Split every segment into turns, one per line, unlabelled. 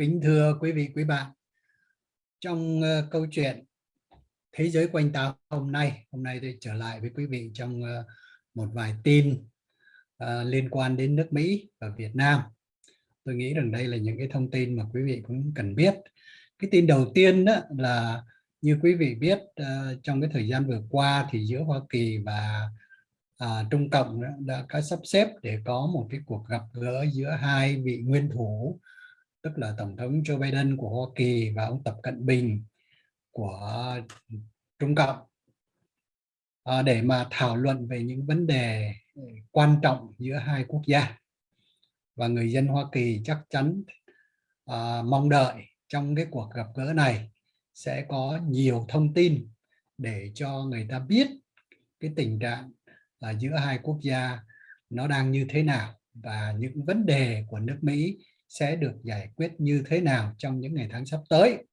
kính thưa quý vị quý bạn. Trong uh, câu chuyện thế giới quanh ta hôm nay hôm nay tôi trở lại với quý vị trong uh, một vài tin uh, liên quan đến nước Mỹ và Việt Nam. Tôi nghĩ rằng đây là những cái thông tin mà quý vị cũng cần biết. Cái tin đầu tiên đó là như quý vị biết uh, trong cái thời gian vừa qua thì giữa Hoa Kỳ và à, Trung Cộng đã có sắp xếp để có một cái cuộc gặp gỡ giữa hai vị nguyên thủ tức là Tổng thống Joe Biden của Hoa Kỳ và ông Tập Cận Bình của Trung Cộng. À, để mà thảo luận về những vấn đề quan trọng giữa hai quốc gia. Và người dân Hoa Kỳ chắc chắn à, mong đợi trong cái cuộc gặp gỡ này sẽ có nhiều thông tin để cho người ta biết cái tình trạng là giữa hai quốc gia nó đang như thế nào và những vấn đề của nước Mỹ sẽ được giải quyết như thế nào trong những ngày tháng sắp tới.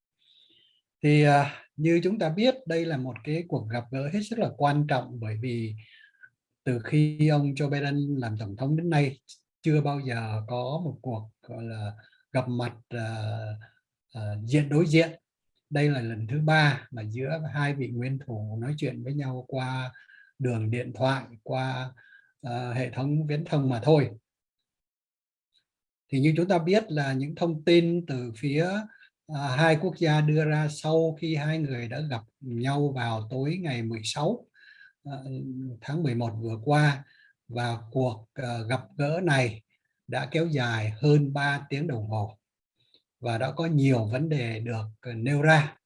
Thì à, như chúng ta biết đây là một cái cuộc gặp gỡ hết sức là quan trọng bởi vì từ khi ông Joe Biden làm tổng thống đến nay chưa bao giờ có một cuộc gọi là gặp mặt uh, uh, diện đối diện. Đây là lần thứ ba mà giữa hai vị nguyên thủ nói chuyện với nhau qua đường điện thoại, qua uh, hệ thống viễn thông mà thôi thì như chúng ta biết là những thông tin từ phía à, hai quốc gia đưa ra sau khi hai người đã gặp nhau vào tối ngày 16 à, ờ, tháng 11 vừa qua và cuộc à, gặp gỡ này đã kéo dài hơn 3 tiếng đồng hồ và đã có nhiều vấn đề được ờ, nêu ra.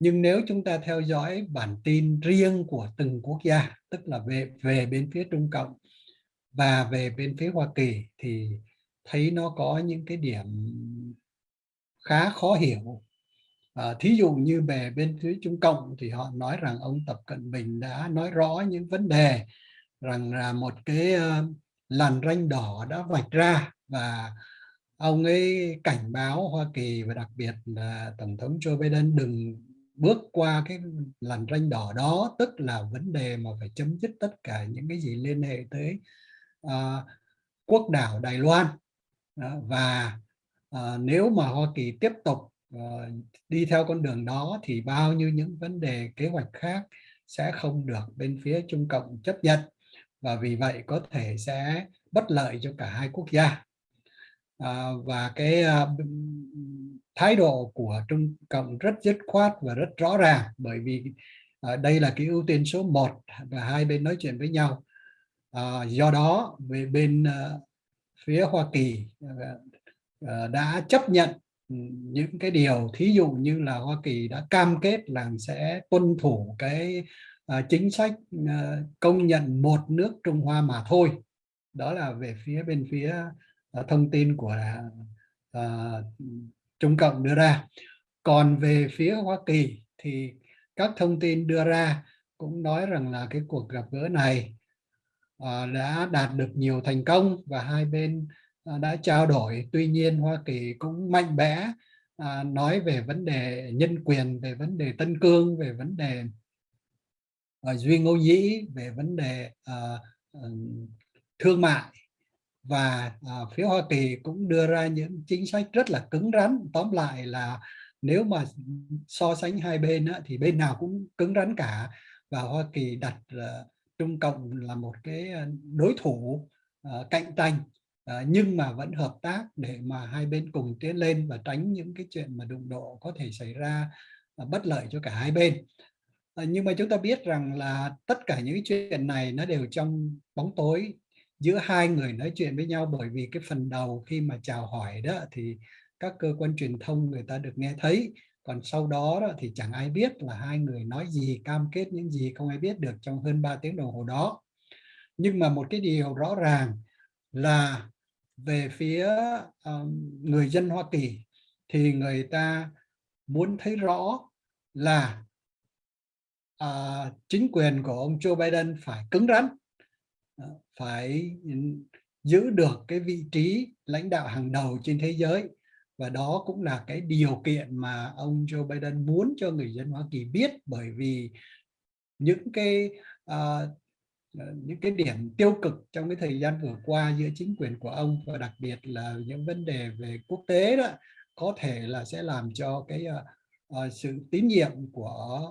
Nhưng nếu chúng ta theo dõi bản tin riêng của từng quốc gia tức là về về bên phía Trung Cộng và về bên phía Hoa Kỳ thì thấy nó có những cái điểm khá khó hiểu. À, thí dụ như về bên phía Trung Cộng thì họ nói rằng ông Tập Cận Bình đã nói rõ những vấn đề rằng là một cái ờ, làn ranh đỏ đã vạch ra và ông ấy cảnh báo Hoa Kỳ và đặc biệt là Tổng thống Joe Biden đừng bước qua cái làn ranh đỏ đó tức là vấn đề mà phải chấm dứt tất cả những cái gì liên hệ tới uh, quốc đảo Đài Loan và ờ, nếu mà Hoa Kỳ tiếp tục ờ, đi theo con đường đó thì bao nhiêu những vấn đề kế hoạch khác sẽ không được bên phía Trung Cộng chấp nhận. Và vì vậy có thể sẽ bất lợi cho cả hai quốc gia. À, và cái à, thái độ của Trung Cộng rất dứt khoát và rất rõ ràng bởi vì à, đây là cái ưu tiên số 1 và hai bên nói chuyện với nhau. À, do đó về bên à, phía Hoa Kỳ à, à, đã chấp nhận ừ, những cái điều thí dụ như là Hoa Kỳ đã cam kết là sẽ tuân thủ cái à, chính sách công nhận một nước Trung Hoa mà thôi. Đó là về phía bên phía thông tin của Trung Cộng đưa ra. Còn về phía Hoa Kỳ thì các thông tin đưa ra cũng nói rằng là cái cuộc gặp gỡ này Ờ, đã đạt được nhiều thành công và hai bên ờ, đã trao đổi. Tuy nhiên Hoa Kỳ cũng mạnh mẽ ờ, nói về vấn đề nhân quyền, về vấn đề Tân Cương, về vấn đề Duy Ngô Nhĩ, về vấn đề thương mại. Và phía Hoa Kỳ cũng đưa ra những chính sách rất là cứng rắn. Tóm lại là nếu mà so sánh hai bên thì bên nào cũng cứng rắn cả. Và Hoa Kỳ đặt Trung Cộng là một cái ờ, đối thủ uh, cạnh tranh uh, nhưng mà vẫn hợp tác để mà hai bên cùng tiến lên và tránh những cái chuyện mà đụng độ có thể xảy ra uh, bất lợi cho cả hai bên. Uh, nhưng mà chúng ta biết rằng là tất cả những chuyện này nó đều trong bóng tối giữa hai người nói chuyện với nhau bởi vì cái phần đầu khi mà chào hỏi đó thì các cơ quan truyền thông người ta được nghe thấy còn sau đó, đó thì chẳng ai biết là hai người nói gì cam kết những gì không ai biết được trong hơn 3 tiếng đồng hồ đó. Nhưng mà một cái điều rõ ràng là về phía um, người dân Hoa Kỳ thì người ta muốn thấy rõ là uh, chính quyền của ông Joe Biden phải cứng rắn uh, phải giữ được cái vị trí lãnh đạo hàng đầu trên thế giới và đó cũng là cái điều kiện mà ông Joe Biden muốn cho người dân Hoa Kỳ biết bởi vì những cái uh, những cái điểm tiêu cực trong cái thời gian vừa qua giữa chính quyền của ông và đặc biệt là những vấn đề về quốc tế đó có thể là sẽ làm cho cái uh, uh, sự tín nhiệm của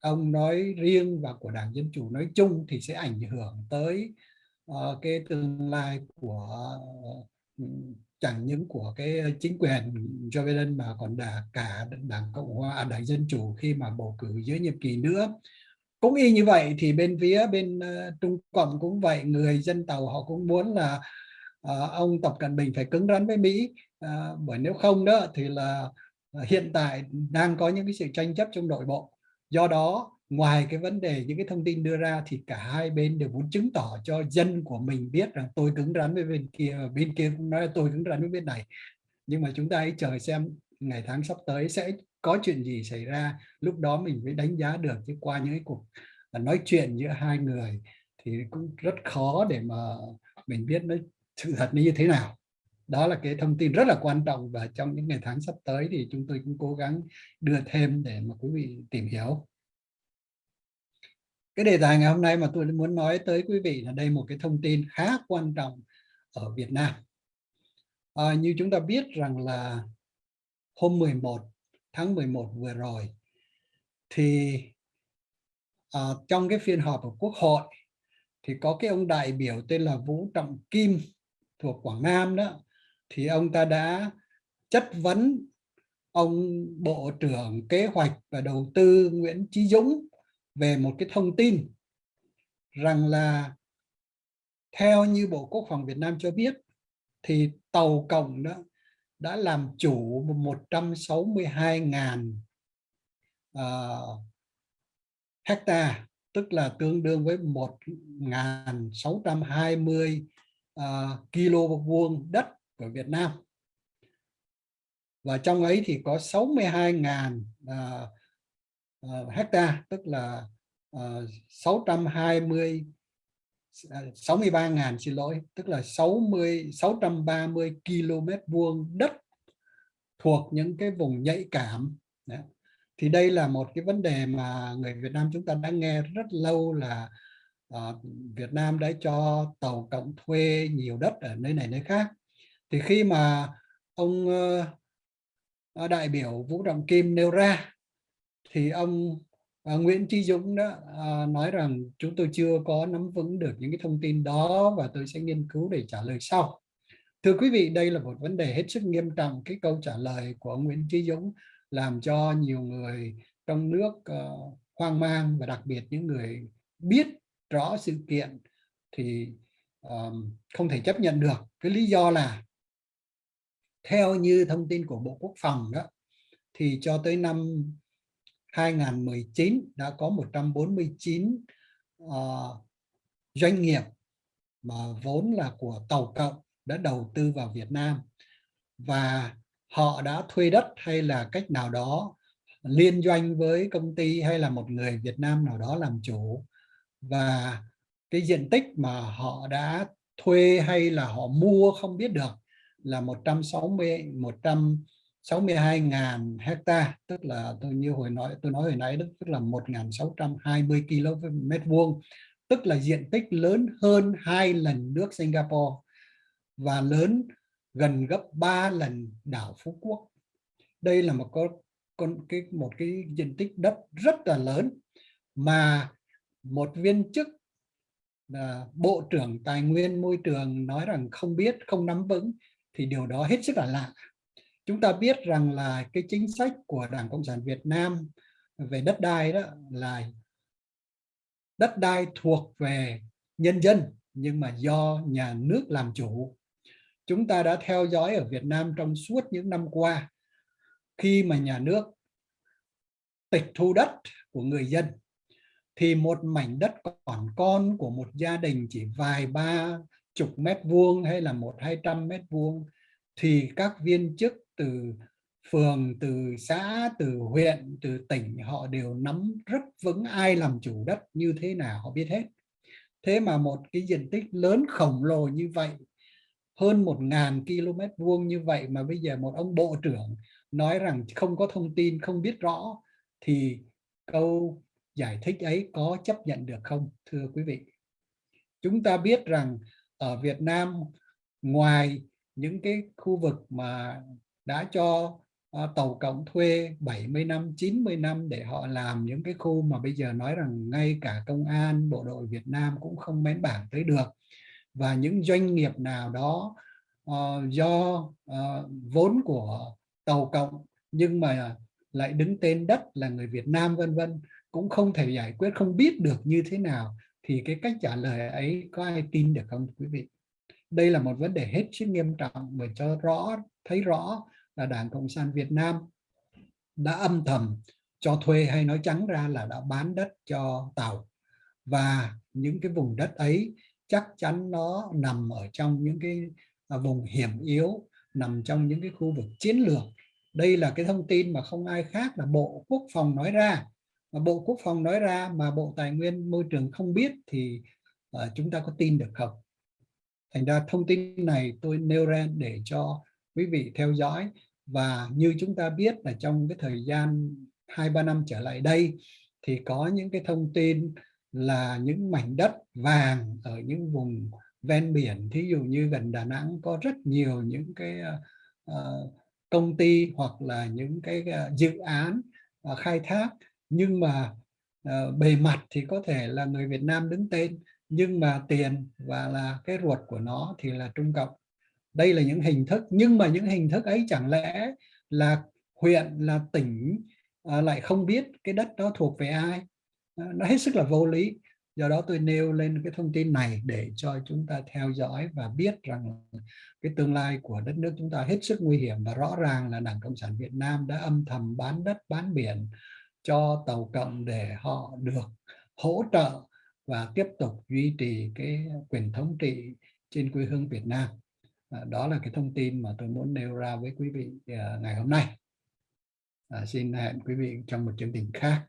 ông nói riêng và của Đảng Dân Chủ nói chung thì sẽ ảnh hưởng tới uh, cái tương lai của uh, chẳng những của cái ờ, chính quyền Joe Biden mà còn đã cả Đảng Cộng hòa, à, Đảng Dân Chủ khi mà bầu cử dưới nhiệm kỳ nữa. Cũng y như vậy thì bên phía bên uh, Trung Cộng cũng vậy, người dân tàu họ cũng muốn là uh, ông Tập Cận Bình phải cứng rắn với Mỹ, uh, bởi nếu không đó thì là uh, hiện tại đang có những cái sự tranh chấp trong nội bộ do đó ngoài cái vấn đề những cái thông tin đưa ra thì cả hai bên đều muốn chứng tỏ cho dân của mình biết rằng tôi cứng rắn với bên kia ờ, bên kia cũng nói là tôi cứng rắn với bên này. Nhưng mà chúng ta hãy chờ xem ngày tháng sắp tới sẽ có chuyện gì xảy ra. Lúc đó mình mới đánh giá được chứ qua những cái cuộc ờ, nói chuyện giữa hai người thì cũng rất khó để mà mình biết nó sự thật như thế nào. Đó là cái thông tin rất là quan trọng và trong những ngày tháng sắp tới thì chúng tôi cũng cố gắng đưa thêm để mà quý vị tìm hiểu cái đề tài ngày hôm nay mà tôi muốn nói tới quý vị là đây một cái thông tin khá quan trọng ở Việt Nam. À, như chúng ta biết rằng là hôm 11 tháng 11 vừa rồi thì à, trong cái phiên họp của Quốc hội thì có cái ông đại biểu tên là Vũ Trọng Kim thuộc Quảng Nam đó thì ông ta đã chất vấn ông Bộ trưởng Kế hoạch và Đầu tư Nguyễn Chí Dũng về một cái thông tin rằng là theo như Bộ Quốc phòng Việt Nam cho biết thì tàu cộng đó đã làm chủ 162.000 uh, ờ, hecta tức là tương đương với 1.620 uh, kilo vuông đất của Việt Nam. Và trong ấy thì có 62.000 uh, uh, hecta tức là uh, 620 63.000 xin lỗi tức là 60 630 km vuông đất thuộc những cái vùng nhạy cảm Đấy. thì đây là một cái vấn đề mà người Việt Nam chúng ta đã nghe rất lâu là uh, Việt Nam đã cho tàu cộng thuê nhiều đất ở nơi này nơi khác thì khi mà ông uh, đại biểu Vũ Trọng Kim nêu ra thì ông à, Nguyễn Trí Dũng đó à, nói rằng chúng tôi chưa có nắm vững được những cái thông tin đó và tôi sẽ nghiên cứu để trả lời sau. Thưa quý vị, đây là một vấn đề hết sức nghiêm trọng. Cái câu trả lời của ông Nguyễn Trí Dũng làm cho nhiều người trong nước uh, hoang mang và đặc biệt những người biết rõ sự kiện thì um, không thể chấp nhận được. Cái lý do là theo như thông tin của Bộ Quốc phòng đó thì cho tới năm 2019 đã có 149 uh, ờ, doanh nghiệp mà vốn là của tàu cộng đã đầu tư vào Việt Nam. Và họ đã thuê đất hay là cách nào đó liên doanh với công ty hay là một người Việt Nam nào đó làm chủ. Và cái diện tích mà họ đã thuê hay là họ mua không biết được là 160 100 62.000 hecta tức là tôi như hồi nói, tôi nói hồi nãy đức tức là 1.620 km vuông, tức là diện tích lớn hơn hai lần nước Singapore và lớn gần gấp 3 lần đảo Phú Quốc. Đây là một con con cái, một cái diện tích đất rất là lớn mà một viên chức là bộ trưởng tài nguyên môi trường nói rằng không biết, không nắm vững thì điều đó hết sức là lạ chúng ta biết rằng là cái chính sách của Đảng Cộng sản Việt Nam về đất đai đó là đất đai thuộc về nhân dân, nhưng mà do nhà nước làm chủ. Chúng ta đã theo dõi ở Việt Nam trong suốt những năm qua, khi mà nhà nước tịch thu đất của người dân, thì một mảnh đất còn con của một gia đình chỉ vài ba chục mét vuông hay là một hai trăm mét vuông thì các viên chức từ phường, từ xã, từ huyện, từ tỉnh họ đều nắm rất vững ai làm chủ đất như thế nào họ biết hết. Thế mà một cái diện tích lớn khổng lồ như vậy, hơn một ngàn km vuông như vậy mà bây giờ một ông bộ trưởng nói rằng không có thông tin, không biết rõ thì câu giải thích ấy có chấp nhận được không thưa quý vị? Chúng ta biết rằng ở Việt Nam ngoài những cái khu vực mà đã cho uh, tàu cộng thuê 70 năm 90 năm để họ làm những cái khu mà bây giờ nói rằng ngay cả công an bộ đội Việt Nam cũng không mến bảng tới được. Và những doanh nghiệp nào đó uh, do uh, vốn của tàu cộng nhưng mà lại đứng tên đất là người Việt Nam vân vân cũng không thể giải quyết không biết được như thế nào thì cái cách trả lời ấy có ai tin được không quý vị? Đây là một vấn đề hết sức nghiêm trọng bởi cho rõ thấy rõ là Đảng Cộng sản Việt Nam đã âm thầm cho thuê hay nói trắng ra là đã bán đất cho tàu. Và những cái vùng đất ấy chắc chắn nó nằm ở trong những cái à, vùng hiểm yếu nằm trong những cái khu vực chiến lược. Đây là cái thông tin mà không ai khác là Bộ Quốc phòng nói ra. Mà Bộ Quốc phòng nói ra mà Bộ Tài nguyên Môi trường không biết thì uh, chúng ta có tin được không? Thành ra thông tin này tôi nêu ra để cho quý vị theo dõi. Và như chúng ta biết là trong cái thời gian hai ba năm trở lại đây thì có những cái thông tin là những mảnh đất vàng ở những vùng ven biển. Thí dụ như gần Đà Nẵng có rất nhiều những cái uh, công ty hoặc là những cái uh, dự án uh, khai thác. Nhưng mà uh, bề mặt thì có thể là người Việt Nam đứng tên nhưng mà tiền và là cái ruột của nó thì là Trung Cộng. Đây là những hình thức nhưng mà những hình thức ấy chẳng lẽ là huyện là tỉnh à, lại không biết cái đất đó thuộc về ai? À, nó hết sức là vô lý. Do đó tôi nêu lên cái thông tin này để cho chúng ta theo dõi và biết rằng cái tương lai của đất nước chúng ta hết sức nguy hiểm và rõ ràng là Đảng Cộng sản Việt Nam đã âm thầm bán đất bán biển cho tàu cộng để họ được hỗ trợ và tiếp tục duy trì cái quyền thống trị trên quê hương Việt Nam. À, đó là cái thông tin mà tôi muốn nêu ra với quý vị à, ngày hôm nay. À, xin hẹn quý vị trong một chương trình khác.